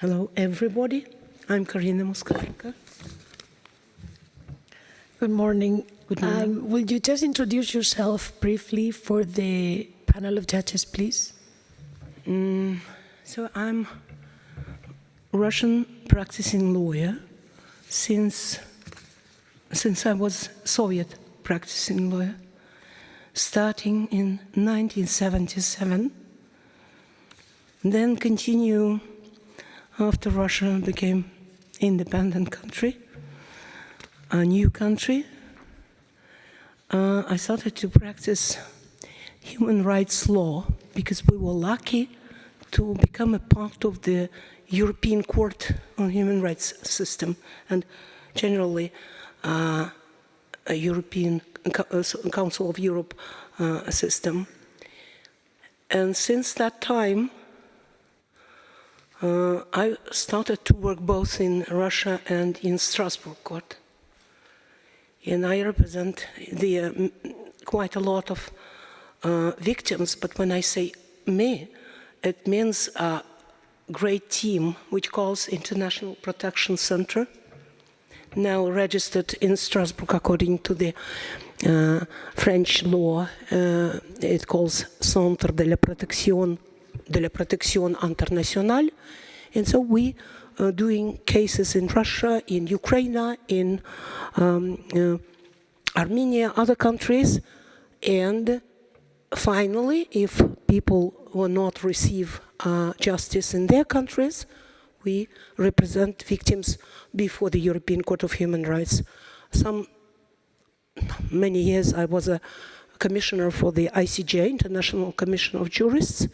Hello, everybody. I'm Karina Moskalenko. Good morning. Good morning. Um, will you just introduce yourself briefly for the panel of judges, please? So I'm Russian practicing lawyer since since I was Soviet practicing lawyer, starting in 1977. Then continue after Russia became independent country, a new country. Uh, I started to practice human rights law because we were lucky to become a part of the European Court on Human Rights system and generally uh, a European uh, Council of Europe uh, system. And since that time, uh, I started to work both in Russia and in Strasbourg court. And I represent the, uh, quite a lot of uh, victims, but when I say me, it means a great team which calls International Protection Center, now registered in Strasbourg according to the uh, French law. Uh, it calls Centre de la Protection de la Protection Internationale, and so we are doing cases in Russia, in Ukraine, in um, uh, Armenia, other countries, and finally, if people will not receive uh, justice in their countries, we represent victims before the European Court of Human Rights. Some many years I was a commissioner for the ICJ, International Commission of Jurists,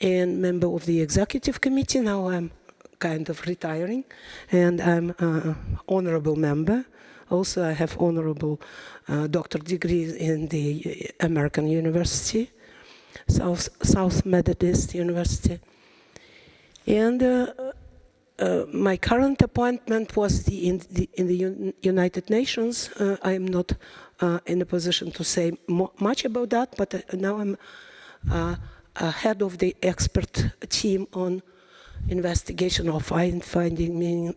and member of the executive committee. Now I'm kind of retiring, and I'm an honorable member. Also, I have honorable uh, doctor degree in the American University, South, South Methodist University. And uh, uh, my current appointment was the, in the, in the United Nations. Uh, I am not uh, in a position to say much about that, but uh, now I'm head of the expert team on investigation of find, finding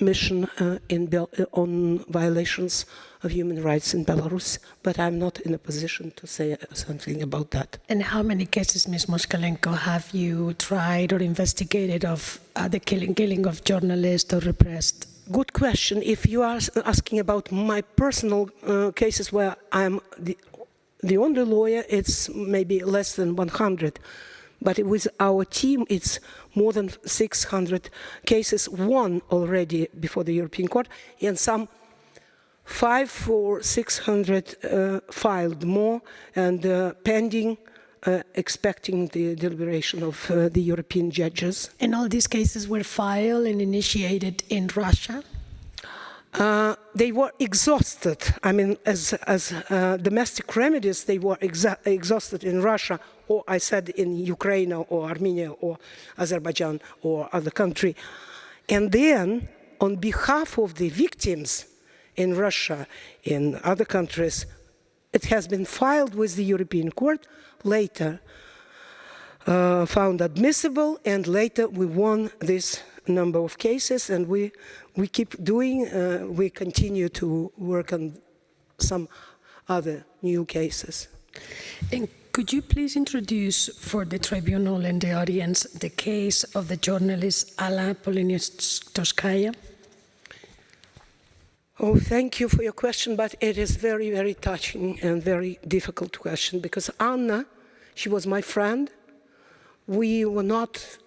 mission uh, uh, on violations of human rights in Belarus, but I'm not in a position to say something about that. And how many cases, Ms. Moskalenko, have you tried or investigated of uh, the killing, killing of journalists or repressed? Good question. If you are asking about my personal uh, cases where I'm the, the only lawyer, it's maybe less than 100. But with our team, it's more than 600 cases, won already before the European Court, and some five or 600 uh, filed more and uh, pending, uh, expecting the deliberation of uh, the European judges. And all these cases were filed and initiated in Russia? Uh, they were exhausted. I mean, as, as uh, domestic remedies, they were exhausted in Russia, or I said in Ukraine, or Armenia, or Azerbaijan, or other country. And then, on behalf of the victims in Russia, in other countries, it has been filed with the European Court, later uh, found admissible, and later we won this number of cases, and we we keep doing. Uh, we continue to work on some other new cases. And could you please introduce for the tribunal and the audience the case of the journalist Anna Politkovskaya? Oh, thank you for your question, but it is very, very touching and very difficult question because Anna, she was my friend. We were not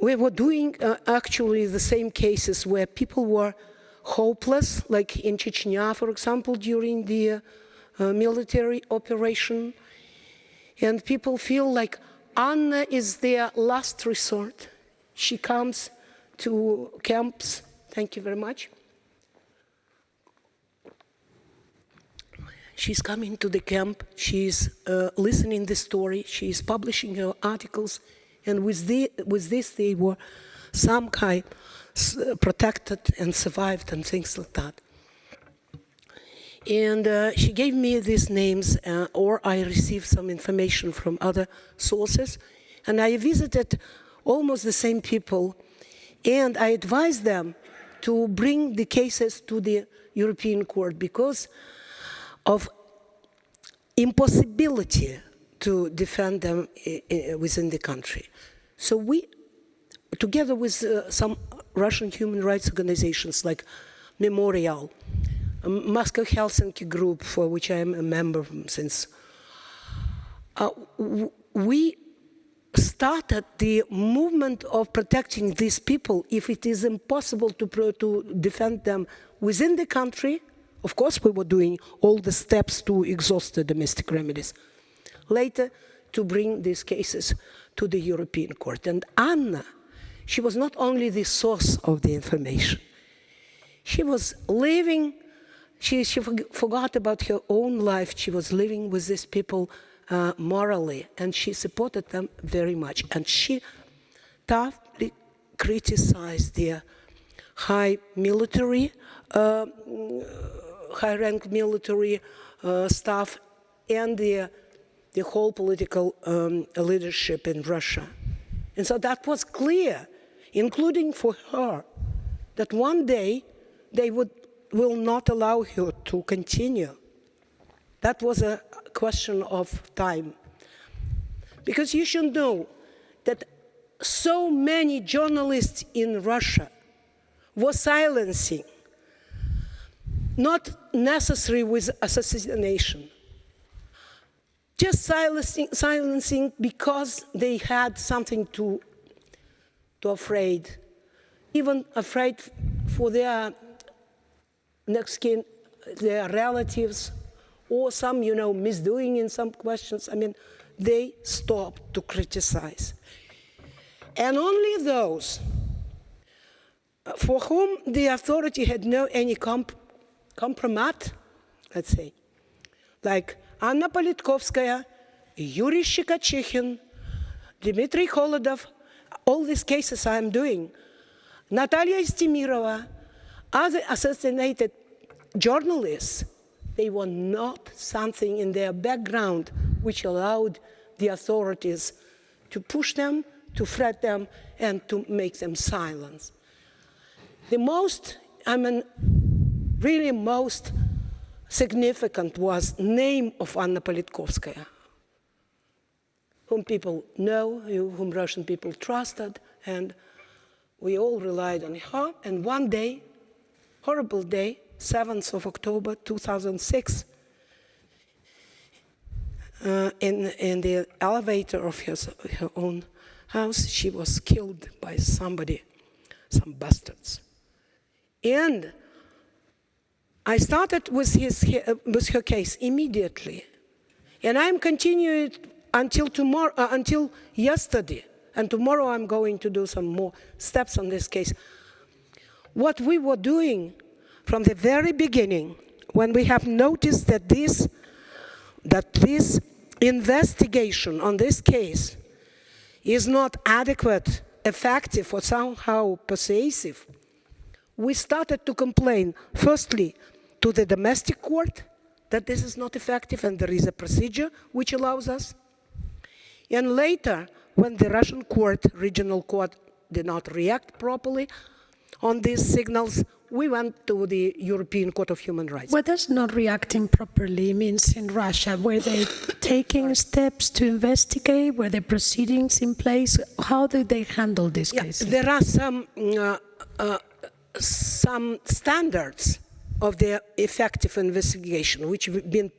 we were doing uh, actually the same cases where people were hopeless, like in Chechnya, for example, during the uh, military operation. And people feel like Anna is their last resort. She comes to camps. Thank you very much. She's coming to the camp. She's uh, listening the story. She's publishing her articles and with, the, with this they were some kind protected and survived and things like that. And uh, she gave me these names, uh, or I received some information from other sources, and I visited almost the same people, and I advised them to bring the cases to the European Court because of impossibility to defend them within the country. So we, together with uh, some Russian human rights organizations like Memorial, um, Moscow Helsinki Group, for which I am a member since, uh, we started the movement of protecting these people if it is impossible to, to defend them within the country. Of course, we were doing all the steps to exhaust the domestic remedies. Later, to bring these cases to the European Court. And Anna, she was not only the source of the information, she was living, she, she forg- forgot about her own life. She was living with these people uh, morally, and she supported them very much. And she toughly criticized their high military, uh, high rank military uh, staff, and the, the whole political um, leadership in Russia. And so that was clear, including for her, that one day they would, will not allow her to continue. That was a question of time. Because you should know that so many journalists in Russia were silencing, not necessary with assassination, just silencing, silencing because they had something to, to afraid, even afraid for their next kin, their relatives, or some, you know, misdoing in some questions. I mean, they stopped to criticize. And only those uh, for whom the authority had no any comp- compromat, let's say, like Anna Politkovskaya, Yuri Shchekochikhin, Dmitry Holodov, all these cases I'm doing, Natalia Estemirova, other assassinated journalists, they were not something in their background which allowed the authorities to push them, to threat them, and to make them silence. The most, I mean, really most significant was name of Anna Politkovskaya, whom people know, whom Russian people trusted, and we all relied on her. And one day, horrible day, 7th of October 2006, uh, in, in the elevator of her, her own house, she was killed by somebody, some bastards. And I started with, his, with her case immediately. And I'm continuing until tomorrow, uh, until yesterday. And tomorrow I'm going to do some more steps on this case. What we were doing from the very beginning, when we have noticed that this, that this investigation on this case is not adequate, effective, or somehow persuasive, we started to complain, firstly, to the domestic court that this is not effective and there is a procedure which allows us. And later, when the Russian court, regional court, did not react properly on these signals, we went to the European Court of Human Rights. What does not reacting properly means in Russia? Were they taking steps to investigate? Were there proceedings in place? How did they handle this Yeah, case? there are some, uh, uh, some standards of the effective investigation, which have been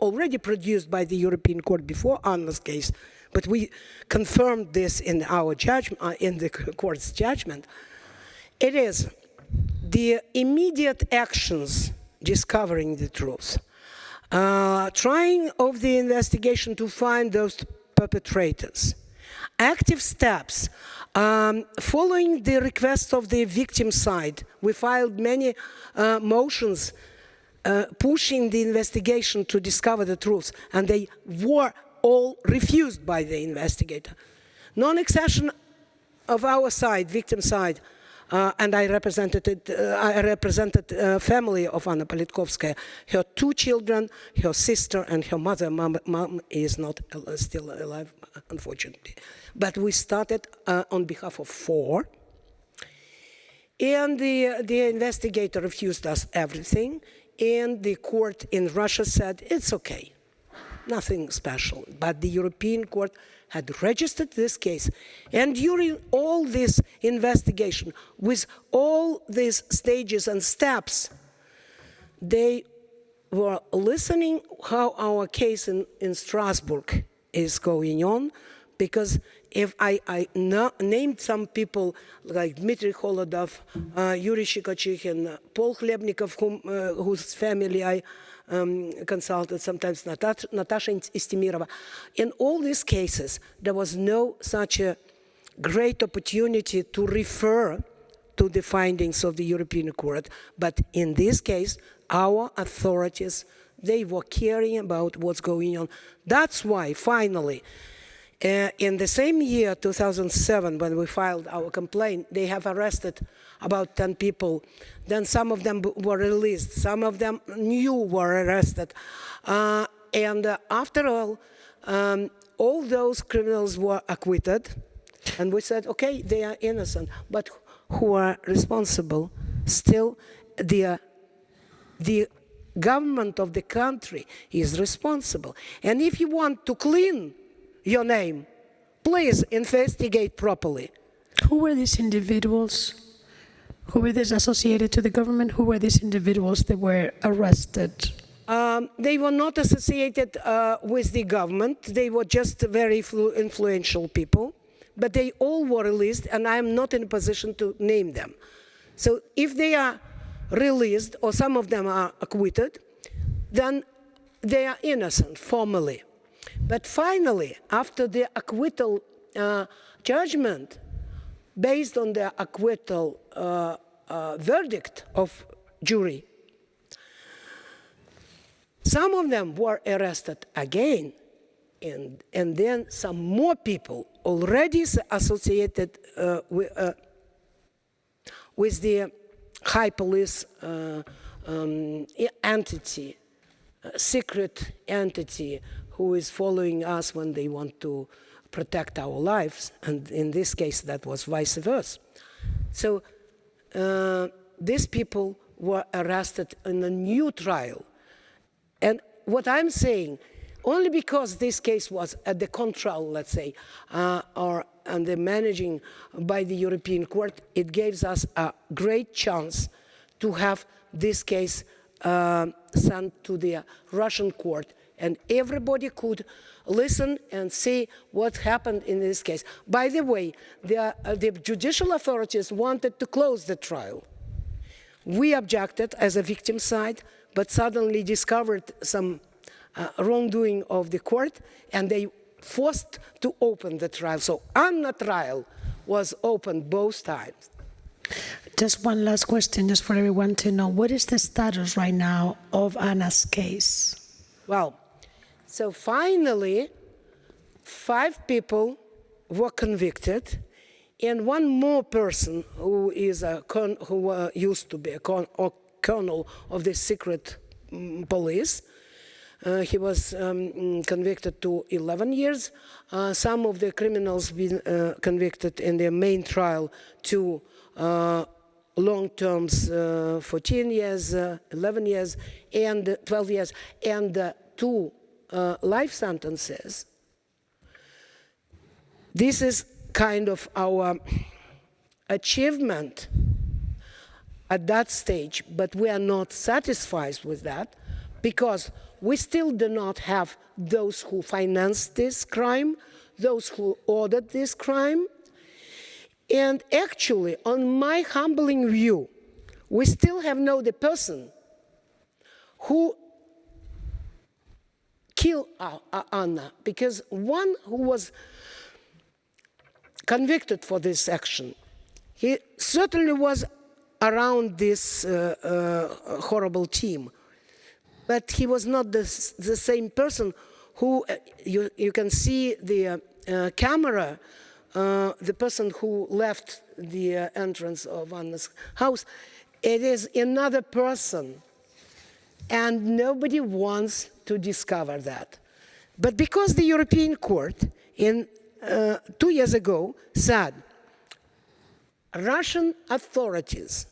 already produced by the European Court before Anna's case, but we confirmed this in our judgment, uh, in the court's judgment. It is the immediate actions discovering the truth, uh, trying of the investigation to find those perpetrators, active steps, um, following the request of the victim side, we filed many uh, motions uh, pushing the investigation to discover the truth, and they were all refused by the investigator. Non-accession of our side, victim side, uh, and I represented uh, I represented uh, family of Anna Politkovskaya. Her two children, her sister, and her mother. Mom, mom is not al- still alive, unfortunately. But we started uh, on behalf of four. And the, the investigator refused us everything. And the court in Russia said, it's okay, nothing special. But the European court had registered this case. And during all this investigation, with all these stages and steps, they were listening how our case in, in Strasbourg is going on because if I, I na- named some people like Dmitry Holodov, uh, Yuri Shchekochikhin, Paul Klebnikov, whom, uh, whose family I um, consulted, sometimes Natasha, Natasha Estemirova, in all these cases, there was no such a great opportunity to refer to the findings of the European Court. But in this case, our authorities, they were caring about what's going on. That's why, finally, uh, in the same year, 2007, when we filed our complaint, they have arrested about 10 people. Then some of them were released. Some of them new were arrested. Uh, and uh, after all, um, all those criminals were acquitted. And we said, okay, they are innocent. But who are responsible? Still, the, the government of the country is responsible. And if you want to clean your name, please investigate properly. Who were these individuals? Who were these associated to the government? Who were these individuals that were arrested? Um, they were not associated uh, with the government. They were just very influential people, but they all were released, and I am not in a position to name them. So if they are released, or some of them are acquitted, then they are innocent formally. But finally, after the acquittal uh, judgment, based on the acquittal uh, uh, verdict of jury, some of them were arrested again, and, and then some more people already associated uh, with, uh, with the high police uh, um, entity, secret entity who is following us when they want to protect our lives, and in this case, that was vice versa. So uh, these people were arrested in a new trial. And what I'm saying, only because this case was at the control, let's say, uh, or under managing by the European Court, it gives us a great chance to have this case uh, sent to the Russian court, and everybody could listen and see what happened in this case. By the way, the, uh, the judicial authorities wanted to close the trial. We objected as a victim side, but suddenly discovered some uh, wrongdoing of the court, and they forced to open the trial. So Anna trial was opened both times. Just one last question, just for everyone to know. What is the status right now of Anna's case? Well, so finally, five people were convicted, and one more person who is a who uh, used to be a or colonel of the secret mm, police. Uh, he was um, mm, convicted to 11 years. Uh, some of the criminals been uh, convicted in their main trial to uh, long terms, uh, 14 years, uh, 11 years, and uh, 12 years, and two uh, life sentences. This is kind of our achievement at that stage, but we are not satisfied with that because we still do not have those who financed this crime, those who ordered this crime. And actually, on my humbling view, we still have no the person who killed uh, uh, Anna because one who was convicted for this action, he certainly was around this uh, uh, horrible team, but he was not the, the same person who uh, you, you can see the uh, camera the person who left the entrance of Anna's house. It is another person, and nobody wants to discover that. But because the European Court, in uh, two years ago, said Russian authorities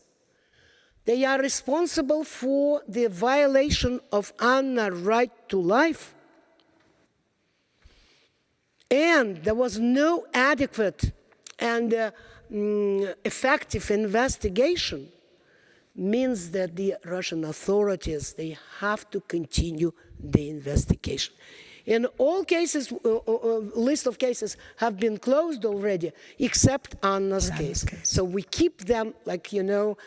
they are responsible for the violation of Anna's right to life. And there was no adequate and uh, mm, effective investigation means that the Russian authorities they have to continue the investigation. In all cases, uh, uh, uh, list of cases have been closed already, except Anna's case. case. So we keep them, like you know,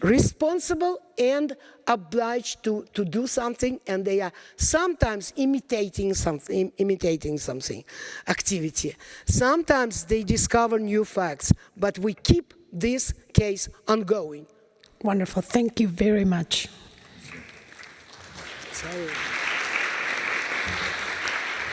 responsible and obliged to, to do something, and they are sometimes imitating something, imitating something, activity. Sometimes they discover new facts, but we keep this case ongoing. Wonderful. Thank you very much. Sorry.